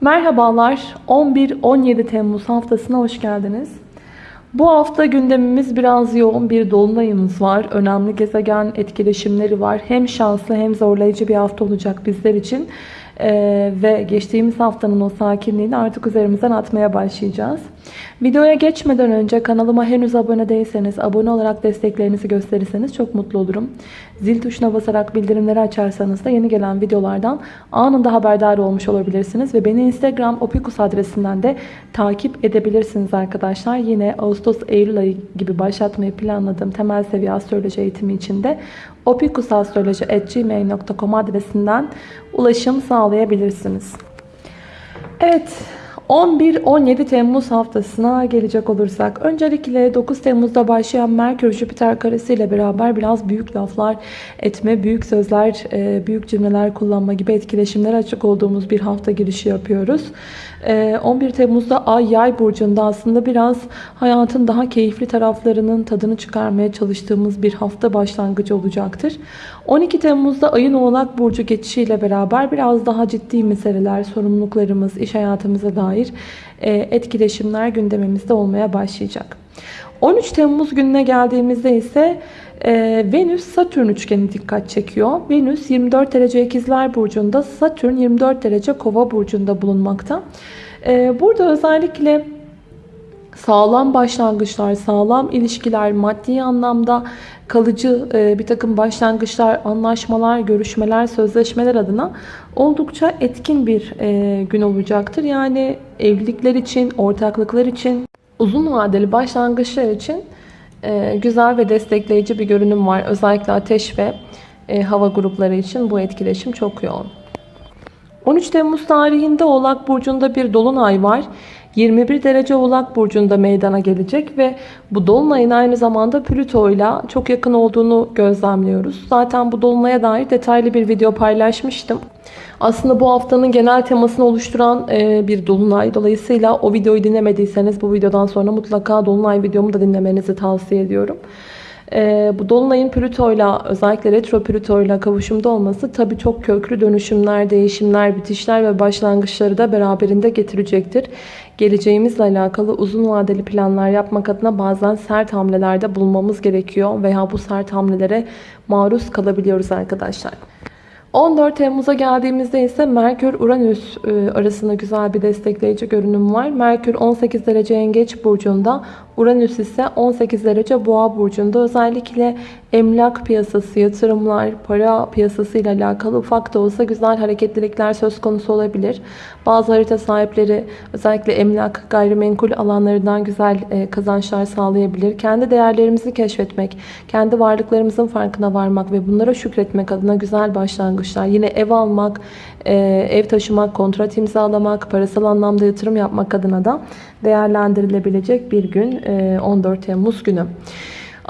Merhabalar, 11-17 Temmuz haftasına hoş geldiniz. Bu hafta gündemimiz biraz yoğun bir dolunayımız var. Önemli gezegen etkileşimleri var. Hem şanslı hem zorlayıcı bir hafta olacak bizler için. Ee, ve geçtiğimiz haftanın o sakinliğini artık üzerimizden atmaya başlayacağız. Videoya geçmeden önce kanalıma henüz abone değilseniz, abone olarak desteklerinizi gösterirseniz çok mutlu olurum. Zil tuşuna basarak bildirimleri açarsanız da yeni gelen videolardan anında haberdar olmuş olabilirsiniz. Ve beni Instagram opikus adresinden de takip edebilirsiniz arkadaşlar. Yine Ağustos-Eylül ayı gibi başlatmayı planladığım temel seviye astroloji eğitimi için de opikusastroloji.gmail.com adresinden ulaşım sağlayabilirsiniz. Evet, 11-17 Temmuz haftasına gelecek olursak öncelikle 9 Temmuz'da başlayan Merkür Jüpiter karesi ile beraber biraz büyük laflar etme, büyük sözler, e, büyük cümleler kullanma gibi etkileşimlere açık olduğumuz bir hafta girişi yapıyoruz. 11 e, Temmuz'da Ay Yay burcunda aslında biraz hayatın daha keyifli taraflarının tadını çıkarmaya çalıştığımız bir hafta başlangıcı olacaktır. 12 Temmuz'da Ayın Oğlak Burcu geçişiyle beraber biraz daha ciddi meseleler, sorumluluklarımız, iş hayatımıza dair e, etkileşimler gündemimizde olmaya başlayacak. 13 Temmuz gününe geldiğimizde ise e, Venüs-Satürn üçgeni dikkat çekiyor. Venüs 24 derece ikizler burcunda, Satürn 24 derece kova burcunda bulunmakta. E, burada özellikle sağlam başlangıçlar, sağlam ilişkiler, maddi anlamda kalıcı e, bir takım başlangıçlar, anlaşmalar, görüşmeler, sözleşmeler adına oldukça etkin bir e, gün olacaktır. Yani evlilikler için, ortaklıklar için, uzun vadeli başlangıçlar için e, güzel ve destekleyici bir görünüm var. Özellikle ateş ve hava grupları için bu etkileşim çok yoğun. 13 Temmuz tarihinde Oğlak Burcu'nda bir dolunay var. 21 derece Oğlak Burcu'nda meydana gelecek ve bu Dolunay'ın aynı zamanda Plüto ile çok yakın olduğunu gözlemliyoruz. Zaten bu Dolunay'a dair detaylı bir video paylaşmıştım. Aslında bu haftanın genel temasını oluşturan e, bir Dolunay. Dolayısıyla o videoyu dinlemediyseniz bu videodan sonra mutlaka Dolunay videomu da dinlemenizi tavsiye ediyorum. E, bu Dolunay'ın Plüto'yla özellikle retro Plüto'yla kavuşumda olması tabi çok köklü dönüşümler, değişimler, bitişler ve başlangıçları da beraberinde getirecektir. Geleceğimizle alakalı uzun vadeli planlar yapmak adına bazen sert hamlelerde bulunmamız gerekiyor veya bu sert hamlelere maruz kalabiliyoruz arkadaşlar. 14 Temmuz'a geldiğimizde ise Merkür-Uranüs e, arasında güzel bir destekleyici görünüm var. Merkür 18 derece yengeç burcunda, Uranüs ise 18 derece boğa burcunda. Özellikle emlak piyasası, yatırımlar, para piyasası ile alakalı ufak da olsa güzel hareketlilikler söz konusu olabilir. Bazı harita sahipleri özellikle emlak, gayrimenkul alanlarından güzel e, kazançlar sağlayabilir. Kendi değerlerimizi keşfetmek, kendi varlıklarımızın farkına varmak ve bunlara şükretmek adına güzel başlangıçlar. Yine ev almak, e, ev taşımak, kontrat imzalamak, parasal anlamda yatırım yapmak adına da değerlendirilebilecek bir gün 14 Temmuz günü.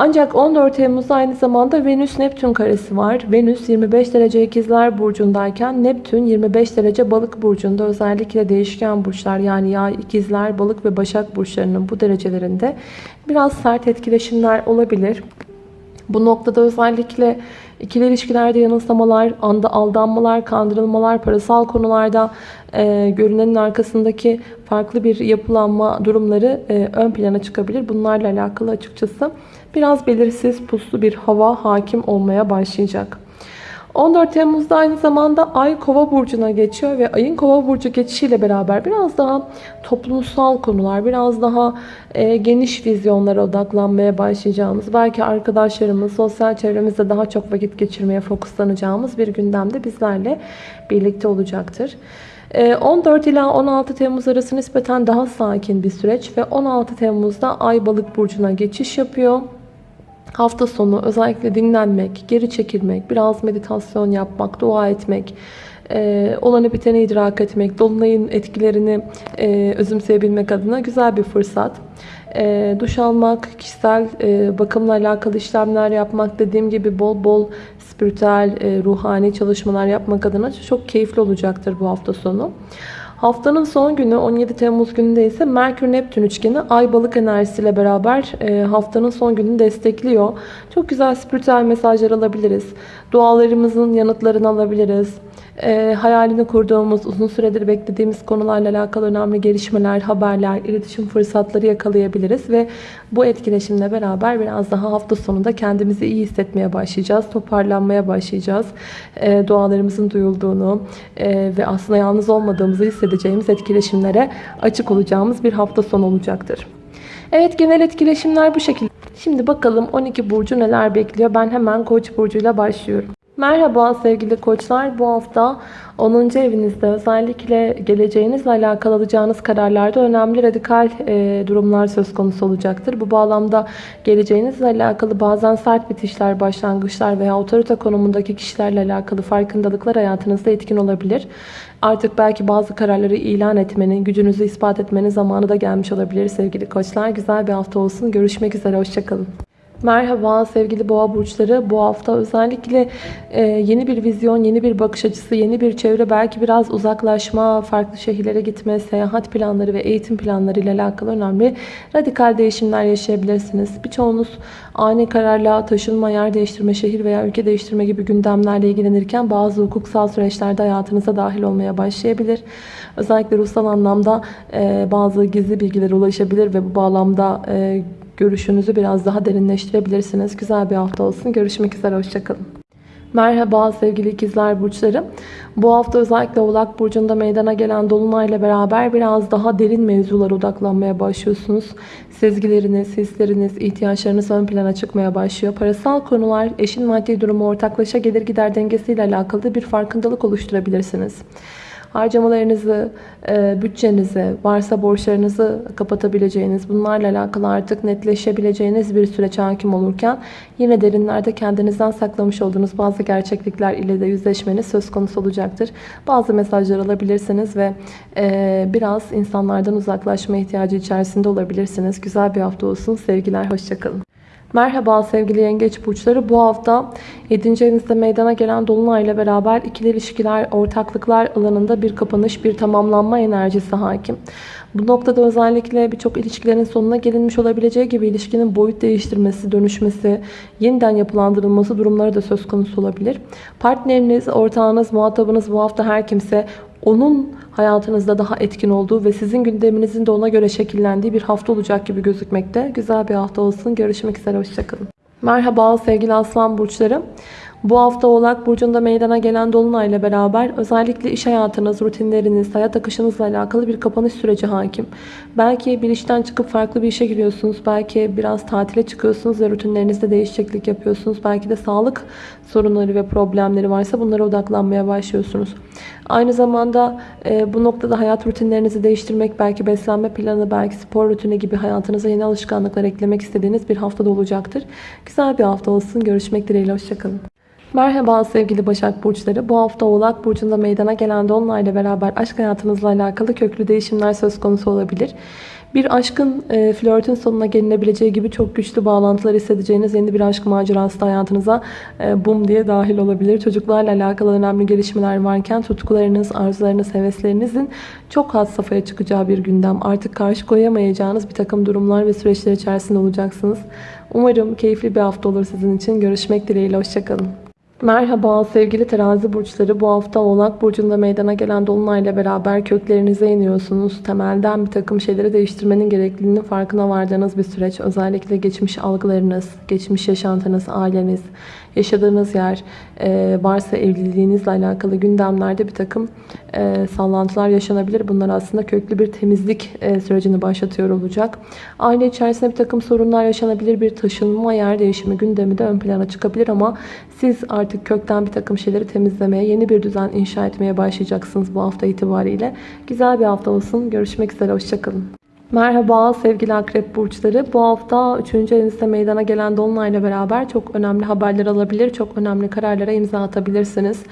Ancak 14 Temmuz'da aynı zamanda Venüs-Neptün karesi var. Venüs 25 derece ikizler burcundayken Neptün 25 derece balık burcunda özellikle değişken burçlar yani yay, ikizler, balık ve başak burçlarının bu derecelerinde biraz sert etkileşimler olabilir. Bu noktada özellikle ikili ilişkilerde yanılsamalar, anda aldanmalar, kandırılmalar, parasal konularda e, görünenin arkasındaki farklı bir yapılanma durumları e, ön plana çıkabilir. Bunlarla alakalı açıkçası biraz belirsiz puslu bir hava hakim olmaya başlayacak. 14 Temmuz'da aynı zamanda Ay Kova burcuna geçiyor ve Ay'ın Kova burcu geçişiyle beraber biraz daha toplumsal konular, biraz daha e, geniş vizyonlara odaklanmaya başlayacağımız, belki arkadaşlarımız, sosyal çevremizde daha çok vakit geçirmeye fokuslanacağımız bir gündemde bizlerle birlikte olacaktır. 14 e, ila 16 Temmuz arası nispeten daha sakin bir süreç ve 16 Temmuz'da Ay Balık burcuna geçiş yapıyor. Hafta sonu özellikle dinlenmek, geri çekilmek, biraz meditasyon yapmak, dua etmek, e, olanı biteni idrak etmek, dolunayın etkilerini e, özümseyebilmek adına güzel bir fırsat. E, duş almak, kişisel e, bakımla alakalı işlemler yapmak, dediğim gibi bol bol spiritüel, e, ruhani çalışmalar yapmak adına çok keyifli olacaktır bu hafta sonu. Haftanın son günü 17 Temmuz gününde ise Merkür-Neptün üçgeni Ay Balık enerjisiyle beraber e, haftanın son gününü destekliyor. Çok güzel spiritüel mesajlar alabiliriz. Dualarımızın yanıtlarını alabiliriz. E, hayalini kurduğumuz, uzun süredir beklediğimiz konularla alakalı önemli gelişmeler, haberler, iletişim fırsatları yakalayabiliriz ve bu etkileşimle beraber biraz daha hafta sonunda kendimizi iyi hissetmeye başlayacağız, toparlanmaya başlayacağız. E, dualarımızın duyulduğunu e, ve aslında yalnız olmadığımızı hissedeceğimiz etkileşimlere açık olacağımız bir hafta sonu olacaktır. Evet genel etkileşimler bu şekilde. Şimdi bakalım 12 burcu neler bekliyor. Ben hemen Koç burcuyla başlıyorum. Merhaba sevgili koçlar. Bu hafta 10. evinizde özellikle geleceğinizle alakalı alacağınız kararlarda önemli radikal e, durumlar söz konusu olacaktır. Bu bağlamda geleceğinizle alakalı bazen sert bitişler, başlangıçlar veya otorite konumundaki kişilerle alakalı farkındalıklar hayatınızda etkin olabilir. Artık belki bazı kararları ilan etmenin, gücünüzü ispat etmenin zamanı da gelmiş olabilir sevgili koçlar. Güzel bir hafta olsun. Görüşmek üzere. Hoşçakalın. Merhaba sevgili boğa burçları. Bu hafta özellikle e, yeni bir vizyon, yeni bir bakış açısı, yeni bir çevre, belki biraz uzaklaşma, farklı şehirlere gitme, seyahat planları ve eğitim planları ile alakalı önemli radikal değişimler yaşayabilirsiniz. Birçoğunuz ani kararla taşınma, yer değiştirme, şehir veya ülke değiştirme gibi gündemlerle ilgilenirken bazı hukuksal süreçlerde hayatınıza dahil olmaya başlayabilir. Özellikle ruhsal anlamda e, bazı gizli bilgilere ulaşabilir ve bu bağlamda e, görüşünüzü biraz daha derinleştirebilirsiniz. Güzel bir hafta olsun. Görüşmek üzere. Hoşçakalın. Merhaba sevgili ikizler burçları. Bu hafta özellikle Oğlak Burcu'nda meydana gelen Dolunay'la beraber biraz daha derin mevzulara odaklanmaya başlıyorsunuz. Sezgileriniz, hisleriniz, ihtiyaçlarınız ön plana çıkmaya başlıyor. Parasal konular, eşin maddi durumu, ortaklaşa gelir gider dengesiyle alakalı bir farkındalık oluşturabilirsiniz harcamalarınızı, e, bütçenizi, varsa borçlarınızı kapatabileceğiniz, bunlarla alakalı artık netleşebileceğiniz bir süreç hakim olurken yine derinlerde kendinizden saklamış olduğunuz bazı gerçeklikler ile de yüzleşmeniz söz konusu olacaktır. Bazı mesajlar alabilirsiniz ve e, biraz insanlardan uzaklaşma ihtiyacı içerisinde olabilirsiniz. Güzel bir hafta olsun. Sevgiler, hoşçakalın. Merhaba sevgili yengeç burçları. Bu hafta 7. evinizde meydana gelen dolunay ile beraber ikili ilişkiler, ortaklıklar alanında bir kapanış, bir tamamlanma enerjisi hakim. Bu noktada özellikle birçok ilişkilerin sonuna gelinmiş olabileceği gibi ilişkinin boyut değiştirmesi, dönüşmesi, yeniden yapılandırılması durumları da söz konusu olabilir. Partneriniz, ortağınız, muhatabınız bu hafta her kimse onun hayatınızda daha etkin olduğu ve sizin gündeminizin de ona göre şekillendiği bir hafta olacak gibi gözükmekte. Güzel bir hafta olsun. Görüşmek üzere. Hoşçakalın. Merhaba sevgili aslan burçları. Bu hafta Oğlak Burcu'nda meydana gelen Dolunay ile beraber özellikle iş hayatınız, rutinleriniz, hayat akışınızla alakalı bir kapanış süreci hakim. Belki bir işten çıkıp farklı bir işe giriyorsunuz. Belki biraz tatile çıkıyorsunuz ve rutinlerinizde değişiklik yapıyorsunuz. Belki de sağlık sorunları ve problemleri varsa bunlara odaklanmaya başlıyorsunuz. Aynı zamanda e, bu noktada hayat rutinlerinizi değiştirmek, belki beslenme planı, belki spor rutini gibi hayatınıza yeni alışkanlıklar eklemek istediğiniz bir haftada olacaktır. Güzel bir hafta olsun. Görüşmek dileğiyle. Hoşçakalın. Merhaba sevgili Başak Burçları. Bu hafta Oğlak Burcu'nda meydana gelen Dolunay'la beraber aşk hayatınızla alakalı köklü değişimler söz konusu olabilir. Bir aşkın, e, flörtün sonuna gelinebileceği gibi çok güçlü bağlantılar hissedeceğiniz yeni bir aşk macerası da hayatınıza e, bum diye dahil olabilir. Çocuklarla alakalı önemli gelişmeler varken tutkularınız, arzularınız, heveslerinizin çok had safhaya çıkacağı bir gündem. Artık karşı koyamayacağınız bir takım durumlar ve süreçler içerisinde olacaksınız. Umarım keyifli bir hafta olur sizin için. Görüşmek dileğiyle. Hoşçakalın. Merhaba sevgili terazi burçları. Bu hafta Oğlak Burcu'nda meydana gelen Dolunay'la beraber köklerinize iniyorsunuz. Temelden bir takım şeyleri değiştirmenin gerekliliğinin farkına vardığınız bir süreç. Özellikle geçmiş algılarınız, geçmiş yaşantınız, aileniz, yaşadığınız yer, e, varsa evliliğinizle alakalı gündemlerde bir takım e, sallantılar yaşanabilir. Bunlar aslında köklü bir temizlik e, sürecini başlatıyor olacak. Aile içerisinde bir takım sorunlar yaşanabilir. Bir taşınma, yer değişimi gündemi de ön plana çıkabilir ama siz artık kökten bir takım şeyleri temizlemeye, yeni bir düzen inşa etmeye başlayacaksınız bu hafta itibariyle. Güzel bir hafta olsun. Görüşmek üzere. Hoşçakalın. Merhaba sevgili akrep burçları. Bu hafta 3. evinizde meydana gelen dolunayla beraber çok önemli haberler alabilir, çok önemli kararlara imza atabilirsiniz.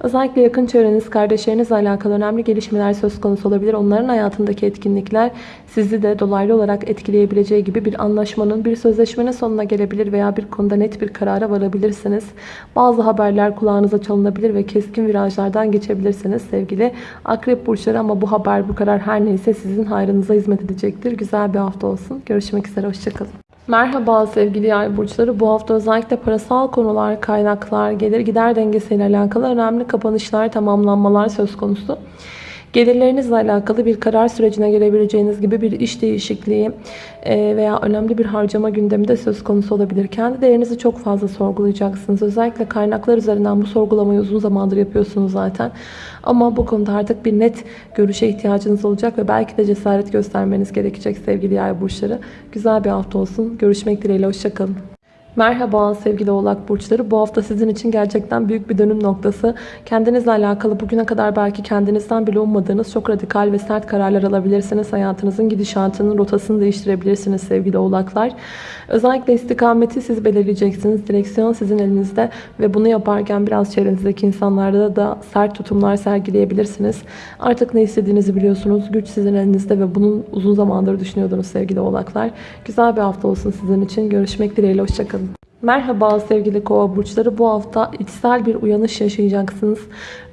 Özellikle yakın çevreniz, kardeşlerinizle alakalı önemli gelişmeler söz konusu olabilir. Onların hayatındaki etkinlikler sizi de dolaylı olarak etkileyebileceği gibi bir anlaşmanın, bir sözleşmenin sonuna gelebilir veya bir konuda net bir karara varabilirsiniz. Bazı haberler kulağınıza çalınabilir ve keskin virajlardan geçebilirsiniz sevgili akrep burçları ama bu haber, bu karar her neyse sizin hayrınıza hizmet edecektir. Güzel bir hafta olsun. Görüşmek üzere. Hoşçakalın. Merhaba sevgili yay burçları. Bu hafta özellikle parasal konular, kaynaklar, gelir gider dengesiyle alakalı önemli kapanışlar, tamamlanmalar söz konusu. Gelirlerinizle alakalı bir karar sürecine girebileceğiniz gibi bir iş değişikliği e, veya önemli bir harcama gündemi de söz konusu olabilir. Kendi değerinizi çok fazla sorgulayacaksınız. Özellikle kaynaklar üzerinden bu sorgulamayı uzun zamandır yapıyorsunuz zaten. Ama bu konuda artık bir net görüşe ihtiyacınız olacak ve belki de cesaret göstermeniz gerekecek sevgili yay burçları. Güzel bir hafta olsun. Görüşmek dileğiyle. Hoşçakalın. Merhaba sevgili oğlak burçları. Bu hafta sizin için gerçekten büyük bir dönüm noktası. Kendinizle alakalı bugüne kadar belki kendinizden bile ummadığınız çok radikal ve sert kararlar alabilirsiniz. Hayatınızın gidişatının rotasını değiştirebilirsiniz sevgili oğlaklar. Özellikle istikameti siz belirleyeceksiniz. Direksiyon sizin elinizde ve bunu yaparken biraz çevrenizdeki insanlarda da sert tutumlar sergileyebilirsiniz. Artık ne istediğinizi biliyorsunuz. Güç sizin elinizde ve bunun uzun zamandır düşünüyordunuz sevgili oğlaklar. Güzel bir hafta olsun sizin için. Görüşmek dileğiyle. Hoşçakalın. Merhaba sevgili kova burçları. Bu hafta içsel bir uyanış yaşayacaksınız.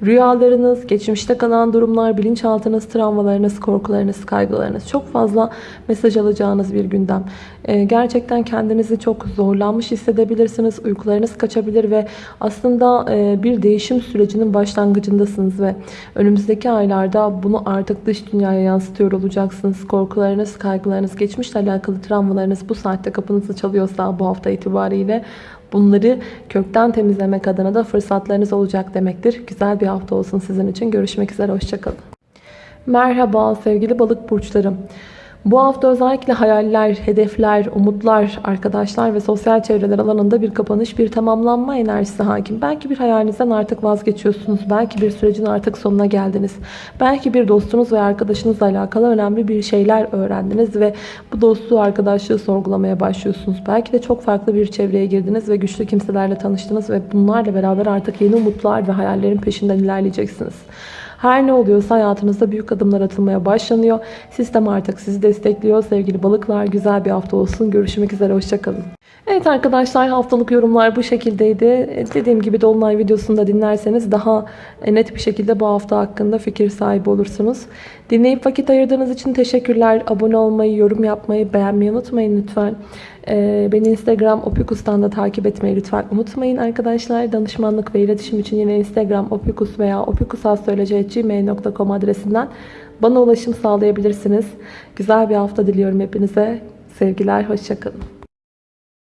Rüyalarınız, geçmişte kalan durumlar, bilinçaltınız, travmalarınız, korkularınız, kaygılarınız çok fazla mesaj alacağınız bir gündem. Ee, gerçekten kendinizi çok zorlanmış hissedebilirsiniz. Uykularınız kaçabilir ve aslında e, bir değişim sürecinin başlangıcındasınız ve önümüzdeki aylarda bunu artık dış dünyaya yansıtıyor olacaksınız. Korkularınız, kaygılarınız, geçmişle alakalı travmalarınız bu saatte kapınızı çalıyorsa bu hafta itibariyle Bunları kökten temizlemek adına da fırsatlarınız olacak demektir. Güzel bir hafta olsun sizin için. Görüşmek üzere. Hoşçakalın. Merhaba sevgili balık burçlarım. Bu hafta özellikle hayaller, hedefler, umutlar, arkadaşlar ve sosyal çevreler alanında bir kapanış, bir tamamlanma enerjisi hakim. Belki bir hayalinizden artık vazgeçiyorsunuz. Belki bir sürecin artık sonuna geldiniz. Belki bir dostunuz ve arkadaşınızla alakalı önemli bir şeyler öğrendiniz ve bu dostluğu, arkadaşlığı sorgulamaya başlıyorsunuz. Belki de çok farklı bir çevreye girdiniz ve güçlü kimselerle tanıştınız ve bunlarla beraber artık yeni umutlar ve hayallerin peşinden ilerleyeceksiniz. Her ne oluyorsa hayatınızda büyük adımlar atılmaya başlanıyor. Sistem artık sizi destekliyor. Sevgili balıklar güzel bir hafta olsun. Görüşmek üzere. Hoşçakalın. Evet arkadaşlar haftalık yorumlar bu şekildeydi. E, dediğim gibi Dolunay videosunu da dinlerseniz daha e, net bir şekilde bu hafta hakkında fikir sahibi olursunuz. Dinleyip vakit ayırdığınız için teşekkürler. Abone olmayı, yorum yapmayı, beğenmeyi unutmayın lütfen. Ee, beni Instagram opikus'tan da takip etmeyi lütfen unutmayın arkadaşlar. Danışmanlık ve iletişim için yine Instagram opikus veya opikusastroloji.gmail.com adresinden bana ulaşım sağlayabilirsiniz. Güzel bir hafta diliyorum hepinize. Sevgiler, hoşçakalın.